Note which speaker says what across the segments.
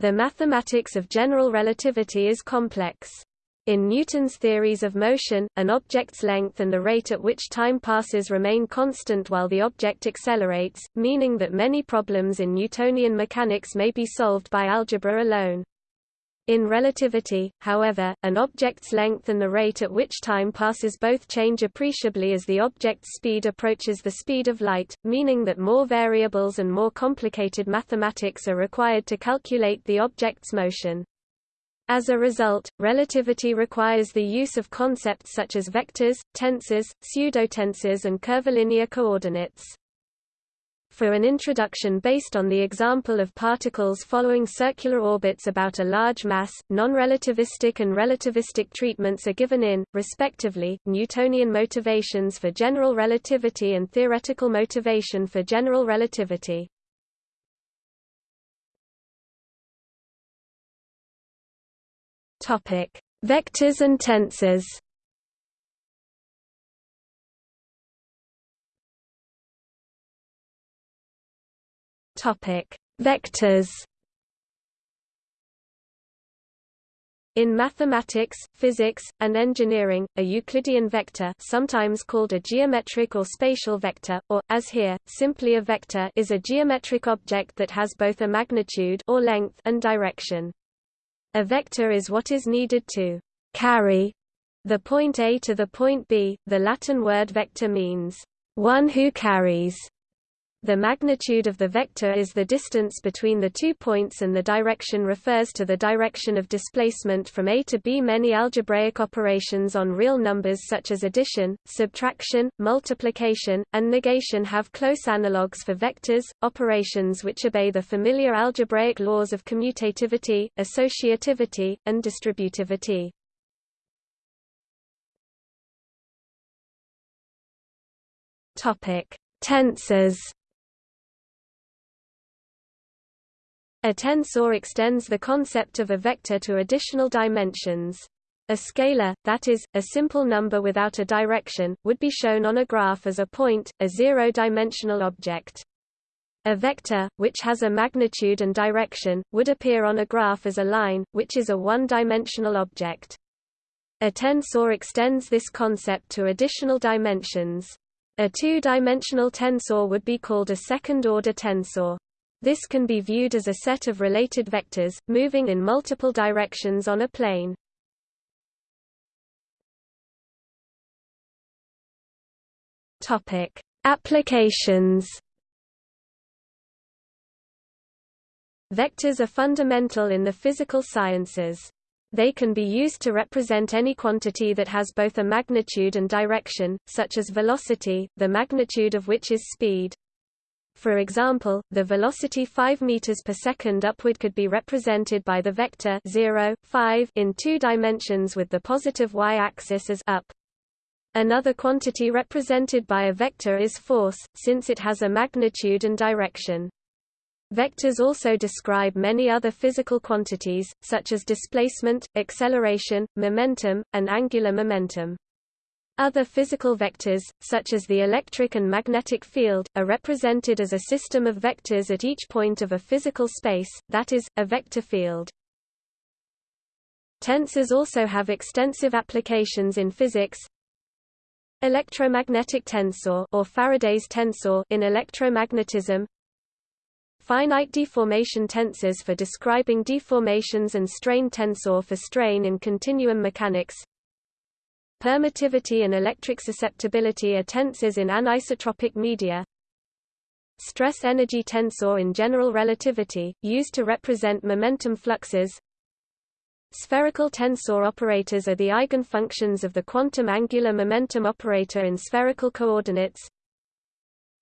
Speaker 1: The mathematics of general relativity is complex. In Newton's theories of motion, an object's length and the rate at which time passes remain constant while the object accelerates, meaning that many problems in Newtonian mechanics may be solved by algebra alone. In relativity, however, an object's length and the rate at which time passes both change appreciably as the object's speed approaches the speed of light, meaning that more variables and more complicated mathematics are required to calculate the object's motion. As a result, relativity requires the use of concepts such as vectors, tensors, pseudotensors and curvilinear coordinates. For an introduction based on the example of particles following circular orbits about a large mass, non-relativistic and relativistic treatments are given in, respectively, Newtonian motivations for general relativity and theoretical motivation for general relativity. Topic: Vectors and tensors. Topic: Vectors. In mathematics, physics, and engineering, a Euclidean vector sometimes called a geometric or spatial vector, or, as here, simply a vector is a geometric object that has both a magnitude or length and direction. A vector is what is needed to carry the point A to the point B. The Latin word vector means one who carries. The magnitude of the vector is the distance between the two points and the direction refers to the direction of displacement from A to B. Many algebraic operations on real numbers such as addition, subtraction, multiplication, and negation have close analogues for vectors, operations which obey the familiar algebraic laws of commutativity, associativity, and distributivity. Tensors A tensor extends the concept of a vector to additional dimensions. A scalar, that is, a simple number without a direction, would be shown on a graph as a point, a zero-dimensional object. A vector, which has a magnitude and direction, would appear on a graph as a line, which is a one-dimensional object. A tensor extends this concept to additional dimensions. A two-dimensional tensor would be called a second-order tensor. This can be viewed as a set of related vectors, moving in multiple directions on a plane. Applications. Vectors are fundamental in the physical sciences. They can be used to represent any quantity that has both a magnitude and direction, such as velocity, the magnitude of which is speed. For example, the velocity 5 meters per second upward could be represented by the vector 0, 5 in two dimensions with the positive y-axis as up. Another quantity represented by a vector is force, since it has a magnitude and direction. Vectors also describe many other physical quantities, such as displacement, acceleration, momentum, and angular momentum. Other physical vectors, such as the electric and magnetic field, are represented as a system of vectors at each point of a physical space, that is, a vector field. Tensors also have extensive applications in physics. Electromagnetic tensor or Faraday's tensor in electromagnetism. Finite deformation tensors for describing deformations and strain tensor for strain in continuum mechanics. Permittivity and electric susceptibility are tensors in anisotropic media. Stress energy tensor in general relativity, used to represent momentum fluxes. Spherical tensor operators are the eigenfunctions of the quantum angular momentum operator in spherical coordinates.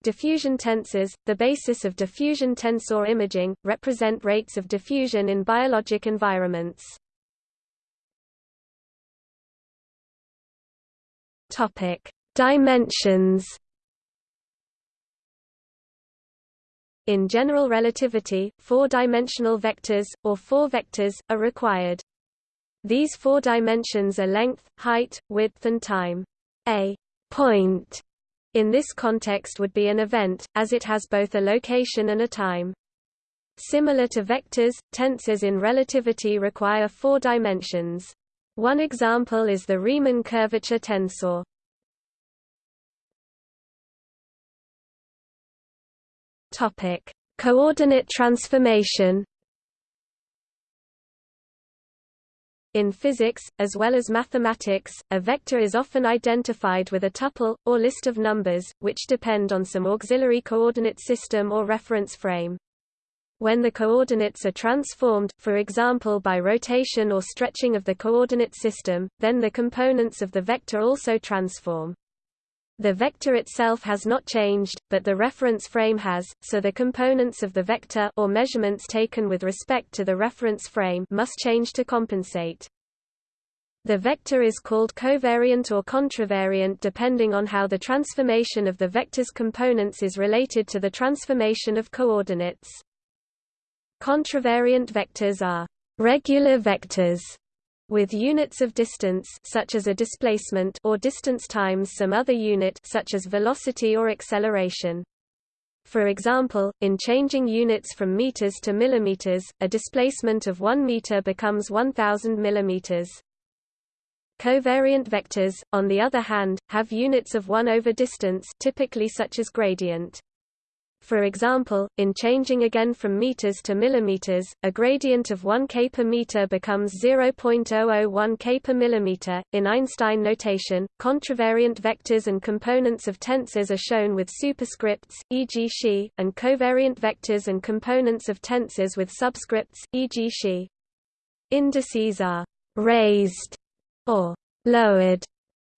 Speaker 1: Diffusion tensors, the basis of diffusion tensor imaging, represent rates of diffusion in biologic environments. Topic: Dimensions. In general relativity, four-dimensional vectors, or four vectors, are required. These four dimensions are length, height, width and time. A point in this context would be an event, as it has both a location and a time. Similar to vectors, tensors in relativity require four dimensions. One example is the Riemann curvature tensor. Topic: Coordinate transformation. In physics, as well as mathematics, a vector is often identified with a tuple, or list of numbers, which depend on some auxiliary coordinate system or reference frame. When the coordinates are transformed, for example by rotation or stretching of the coordinate system, then the components of the vector also transform. The vector itself has not changed, but the reference frame has, so the components of the vector or measurements taken with respect to the reference frame must change to compensate. The vector is called covariant or contravariant depending on how the transformation of the vector's components is related to the transformation of coordinates. Contravariant vectors are regular vectors with units of distance such as a displacement or distance times some other unit such as velocity or acceleration. For example, in changing units from meters to millimeters, a displacement of 1 meter becomes 1000 millimeters. Covariant vectors, on the other hand, have units of 1 over distance typically such as gradient. For example, in changing again from meters to millimeters, a gradient of 1 k per meter becomes 0.001 k per millimeter. In Einstein notation, contravariant vectors and components of tensors are shown with superscripts, e.g. xi, and covariant vectors and components of tensors with subscripts, e.g. xi. Indices are raised or lowered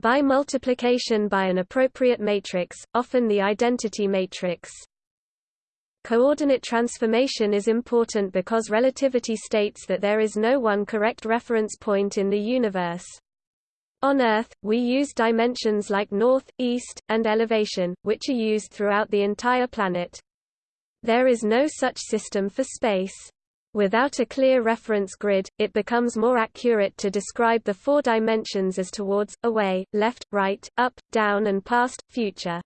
Speaker 1: by multiplication by an appropriate matrix, often the identity matrix. Coordinate transformation is important because relativity states that there is no one correct reference point in the universe. On Earth, we use dimensions like north, east, and elevation, which are used throughout the entire planet. There is no such system for space. Without a clear reference grid, it becomes more accurate to describe the four dimensions as towards, away, left, right, up, down and past, future.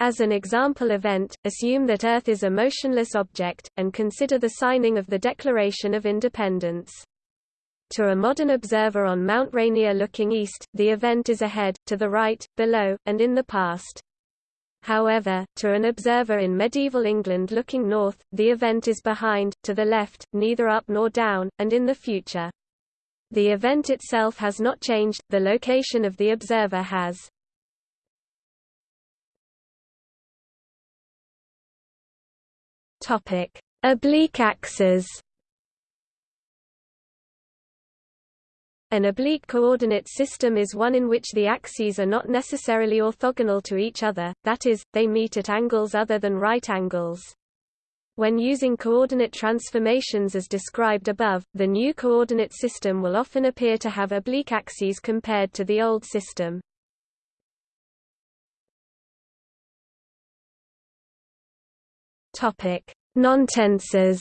Speaker 1: As an example event, assume that Earth is a motionless object, and consider the signing of the Declaration of Independence. To a modern observer on Mount Rainier looking east, the event is ahead, to the right, below, and in the past. However, to an observer in medieval England looking north, the event is behind, to the left, neither up nor down, and in the future. The event itself has not changed, the location of the observer has. Topic: Oblique axes. An oblique coordinate system is one in which the axes are not necessarily orthogonal to each other, that is, they meet at angles other than right angles. When using coordinate transformations as described above, the new coordinate system will often appear to have oblique axes compared to the old system. Topic: Nontensors.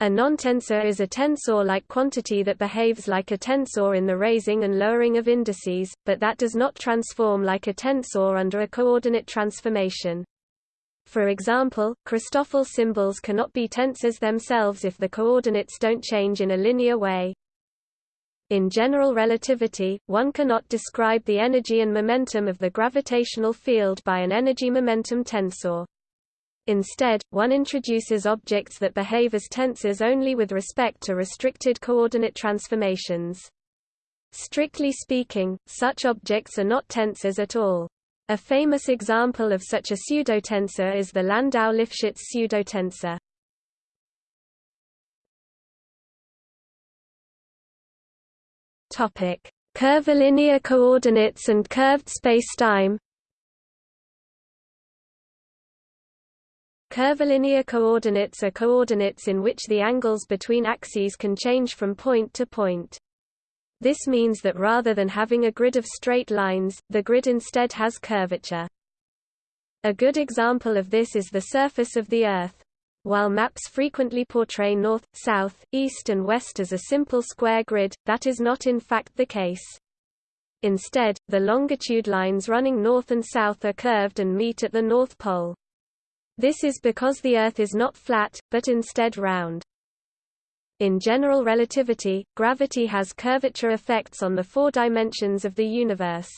Speaker 1: A nontensor is a tensor-like quantity that behaves like a tensor in the raising and lowering of indices, but that does not transform like a tensor under a coordinate transformation. For example, Christoffel symbols cannot be tensors themselves if the coordinates don't change in a linear way. In general relativity, one cannot describe the energy and momentum of the gravitational field by an energy-momentum tensor. Instead, one introduces objects that behave as tensors only with respect to restricted coordinate transformations. Strictly speaking, such objects are not tensors at all. A famous example of such a pseudotensor is the Landau-Lifshitz pseudotensor. Topic: Curvilinear coordinates and curved spacetime. Curvilinear coordinates are coordinates in which the angles between axes can change from point to point. This means that rather than having a grid of straight lines, the grid instead has curvature. A good example of this is the surface of the Earth. While maps frequently portray north, south, east and west as a simple square grid, that is not in fact the case. Instead, the longitude lines running north and south are curved and meet at the North Pole. This is because the Earth is not flat, but instead round. In general relativity, gravity has curvature effects on the four dimensions of the universe.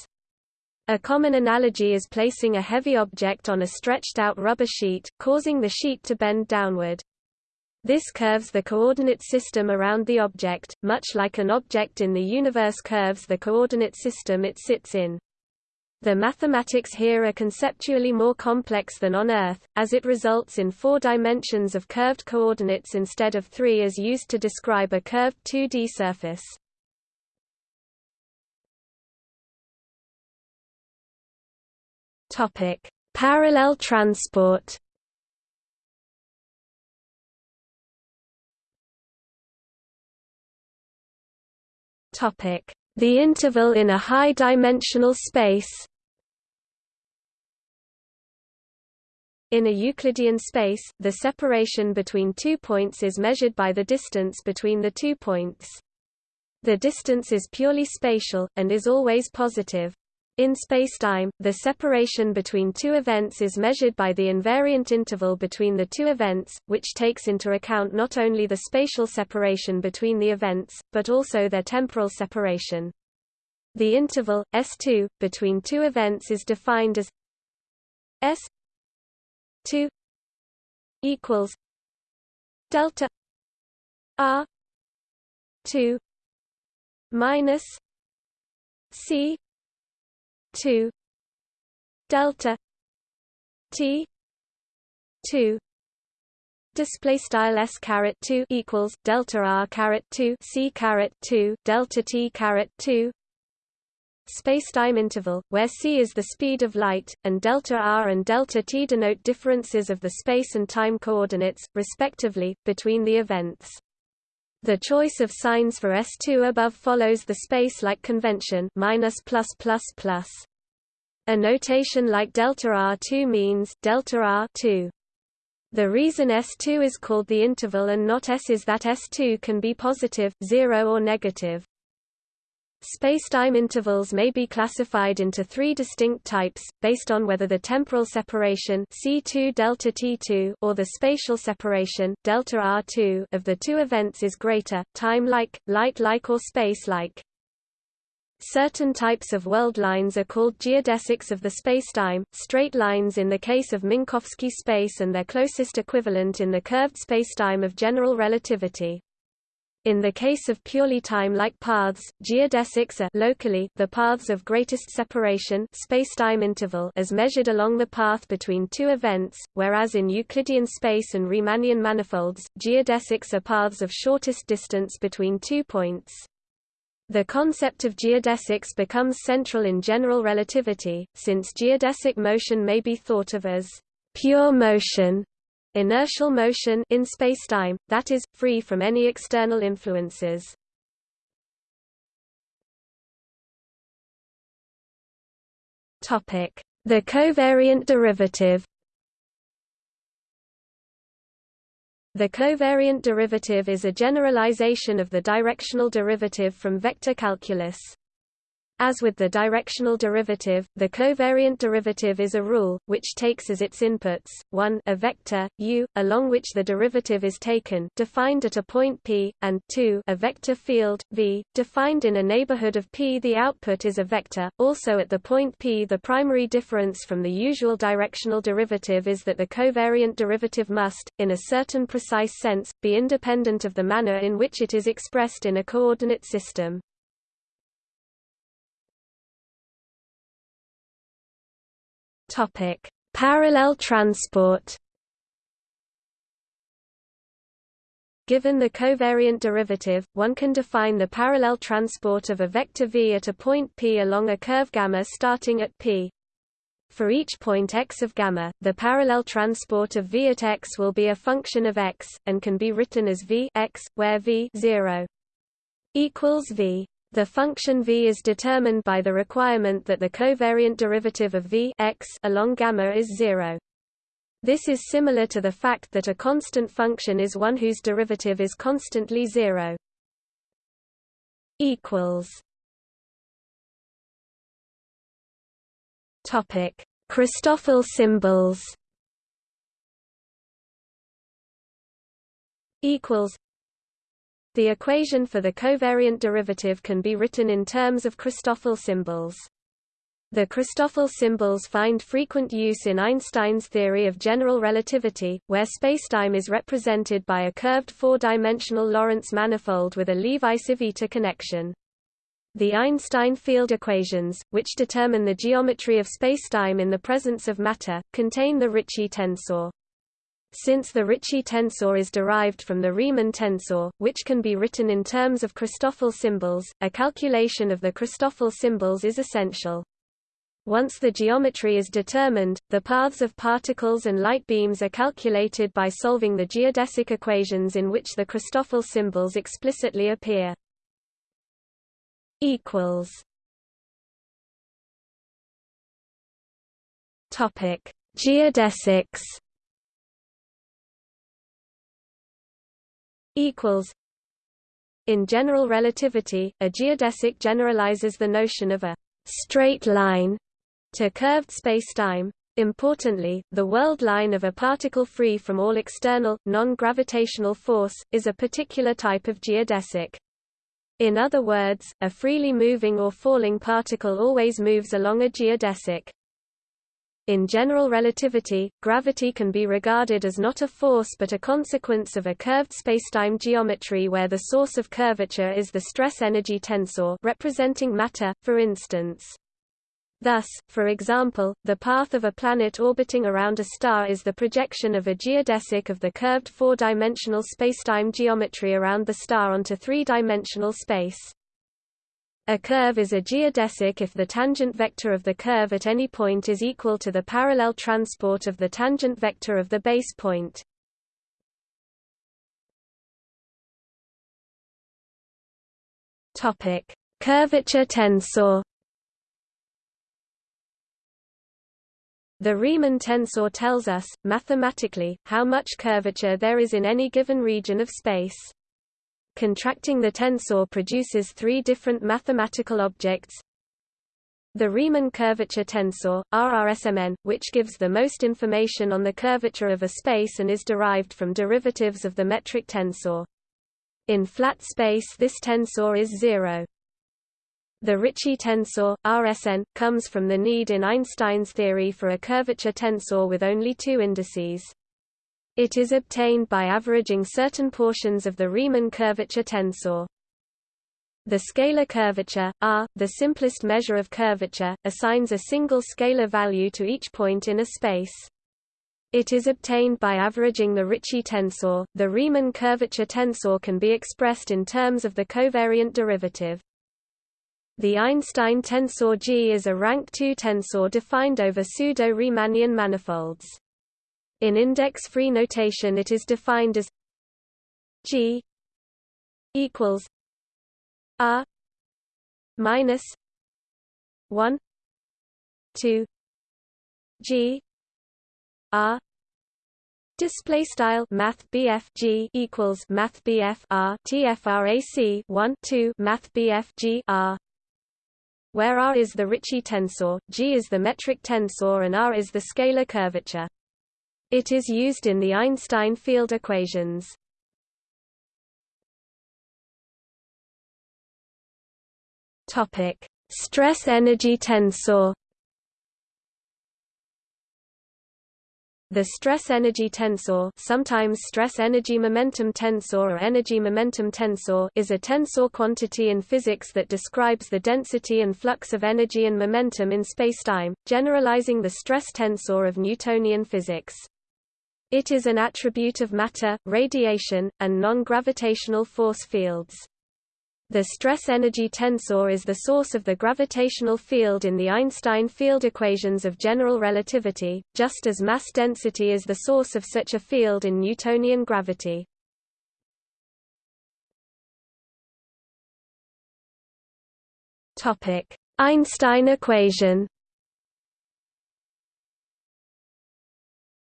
Speaker 1: A common analogy is placing a heavy object on a stretched-out rubber sheet, causing the sheet to bend downward. This curves the coordinate system around the object, much like an object in the universe curves the coordinate system it sits in. The mathematics here are conceptually more complex than on Earth, as it results in four dimensions of curved coordinates instead of three as used to describe a curved 2D surface. Topic: Parallel transport. Topic: The interval in a high-dimensional space. In a Euclidean space, the separation between two points is measured by the distance between the two points. The distance is purely spatial, and is always positive. In spacetime, the separation between two events is measured by the invariant interval between the two events, which takes into account not only the spatial separation between the events, but also their temporal separation. The interval, S2, between two events is defined as S2 equals delta R 2 minus C 2 delta t 2 display style s caret 2 equals delta r caret 2 c caret 2 delta t caret 2 spacetime interval where c is the speed of light and delta r and delta t denote differences of the space and time coordinates respectively between the events the choice of signs for S2 above follows the space-like convention minus plus plus plus. A notation like delta R2 means delta R2. The reason S2 is called the interval and not S is that S2 can be positive, zero or negative. Spacetime intervals may be classified into three distinct types, based on whether the temporal separation C2 delta T2 or the spatial separation delta R2 of the two events is greater, time-like, light-like or space-like. Certain types of world lines are called geodesics of the spacetime, straight lines in the case of Minkowski space and their closest equivalent in the curved spacetime of general relativity. In the case of purely time-like paths, geodesics are locally the paths of greatest separation spacetime interval as measured along the path between two events, whereas in Euclidean space and Riemannian manifolds, geodesics are paths of shortest distance between two points. The concept of geodesics becomes central in general relativity, since geodesic motion may be thought of as pure motion Inertial motion in spacetime, that is, free from any external influences. The covariant derivative The covariant derivative is a generalization of the directional derivative from vector calculus. As with the directional derivative, the covariant derivative is a rule, which takes as its inputs, 1 a vector, u, along which the derivative is taken defined at a point p, and 2 a vector field, v, defined in a neighborhood of p. The output is a vector. Also at the point p the primary difference from the usual directional derivative is that the covariant derivative must, in a certain precise sense, be independent of the manner in which it is expressed in a coordinate system. Topic: Parallel transport. Given the covariant derivative, one can define the parallel transport of a vector v at a point p along a curve gamma starting at p. For each point x of gamma, the parallel transport of v at x will be a function of x, and can be written as v x, where v 0 equals v. The function v is determined by the requirement that the covariant derivative of v x along gamma is zero. This is similar to the fact that a constant function is one whose derivative is constantly zero. Equals. Topic: Christoffel symbols. Equals. The equation for the covariant derivative can be written in terms of Christoffel symbols. The Christoffel symbols find frequent use in Einstein's theory of general relativity, where spacetime is represented by a curved four-dimensional Lorentz manifold with a Levi-Civita connection. The Einstein field equations, which determine the geometry of spacetime in the presence of matter, contain the Ricci tensor. Since the Ricci tensor is derived from the Riemann tensor, which can be written in terms of Christoffel symbols, a calculation of the Christoffel symbols is essential. Once the geometry is determined, the paths of particles and light beams are calculated by solving the geodesic equations in which the Christoffel symbols explicitly appear. equals Topic: Geodesics. Equals. In general relativity, a geodesic generalizes the notion of a straight line to curved spacetime. Importantly, the world line of a particle free from all external, non-gravitational force, is a particular type of geodesic. In other words, a freely moving or falling particle always moves along a geodesic. In general relativity, gravity can be regarded as not a force but a consequence of a curved spacetime geometry where the source of curvature is the stress-energy tensor representing matter, for instance. Thus, for example, the path of a planet orbiting around a star is the projection of a geodesic of the curved four-dimensional spacetime geometry around the star onto three-dimensional space. A curve is a geodesic if the tangent vector of the curve at any point is equal to the parallel transport of the tangent vector of the base point. Topic: Curvature tensor The Riemann tensor tells us, mathematically, how much curvature there is in any given region of space. Contracting the tensor produces three different mathematical objects. The Riemann curvature tensor, RRSMN, which gives the most information on the curvature of a space and is derived from derivatives of the metric tensor. In flat space this tensor is zero. The Ricci tensor, RSN, comes from the need in Einstein's theory for a curvature tensor with only two indices. It is obtained by averaging certain portions of the Riemann curvature tensor. The scalar curvature, R, the simplest measure of curvature, assigns a single scalar value to each point in a space. It is obtained by averaging the Ricci tensor. The Riemann curvature tensor can be expressed in terms of the covariant derivative. The Einstein tensor G is a rank 2 tensor defined over pseudo-Riemannian manifolds. In index-free notation it is defined as G equals R minus 1 2 G R Display style Math G equals Math R TFRAC 1 2 Math G R where R is the Ricci tensor, G is the metric tensor and R is the scalar curvature. It is used in the Einstein field equations. Topic: Stress energy tensor The stress-energy tensor, sometimes stress-energy-momentum tensor or energy-momentum tensor, is a tensor quantity in physics that describes the density and flux of energy and momentum in spacetime, generalizing the stress tensor of Newtonian physics. It is an attribute of matter, radiation, and non-gravitational force fields. The stress-energy tensor is the source of the gravitational field in the Einstein field equations of general relativity, just as mass density is the source of such a field in Newtonian gravity. Einstein equation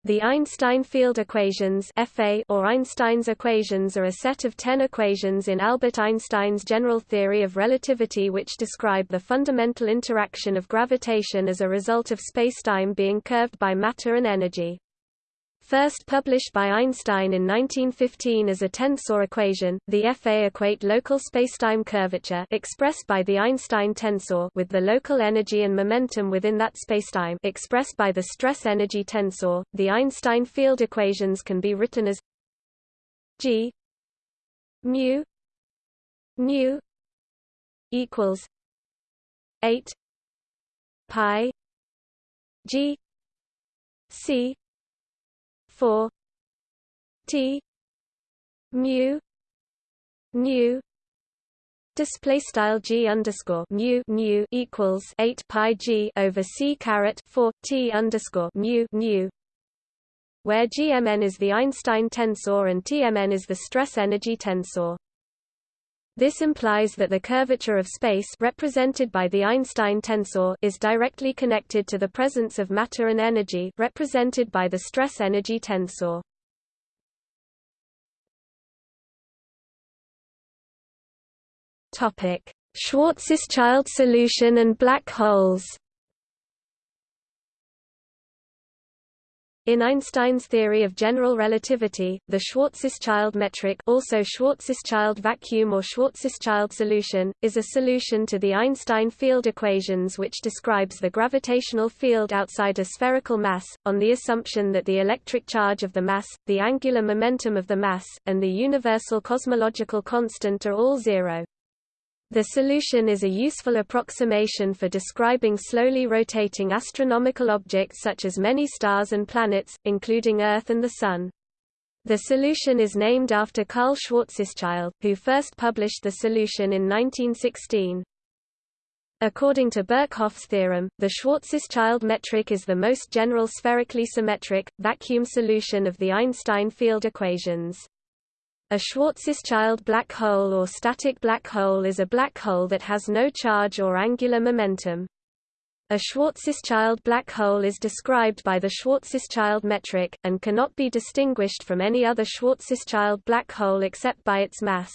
Speaker 1: The Einstein field equations EFE or Einstein's equations are a set of ten equations in Albert Einstein's general theory of relativity which describe the fundamental interaction of gravitation as a result of spacetime being curved by matter and energy. First published by Einstein in 1915 as a tensor equation, the EFE equate local spacetime curvature expressed by the Einstein tensor with the local energy and momentum within that spacetime expressed by the stress energy tensor. The Einstein field equations can be written as G mu nu equals 8 pi G C four T mu nu display style g underscore mu nu equals 8 pi g over c caret 4 t underscore mu nu where gmn is the Einstein tensor and tmn is the stress energy tensor this implies that the curvature of space represented by the Einstein tensor is directly connected to the presence of matter and energy represented by the stress energy tensor. Topic: Schwarzschild solution and black holes. In Einstein's theory of general relativity, the Schwarzschild metric also Schwarzschild vacuum or Schwarzschild solution, is a solution to the Einstein field equations which describes the gravitational field outside a spherical mass, on the assumption that the electric charge of the mass, the angular momentum of the mass, and the universal cosmological constant are all zero. The solution is a useful approximation for describing slowly rotating astronomical objects such as many stars and planets, including Earth and the Sun. The solution is named after Karl Schwarzschild, who first published the solution in 1916. According to Birkhoff's theorem, the Schwarzschild metric is the most general spherically symmetric, vacuum solution of the Einstein field equations. A Schwarzschild black hole or static black hole is a black hole that has no charge or angular momentum. A Schwarzschild black hole is described by the Schwarzschild metric, and cannot be distinguished from any other Schwarzschild black hole except by its mass.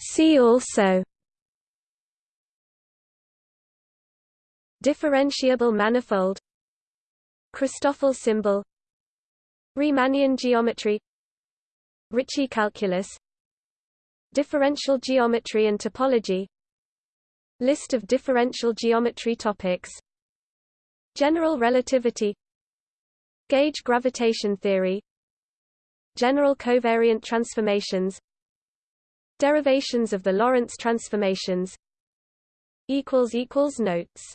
Speaker 1: See also Differentiable manifold Christoffel symbol Riemannian geometry Ricci calculus Differential geometry and topology List of differential geometry topics General relativity Gauge gravitation theory General covariant transformations Derivations of the Lorentz transformations Notes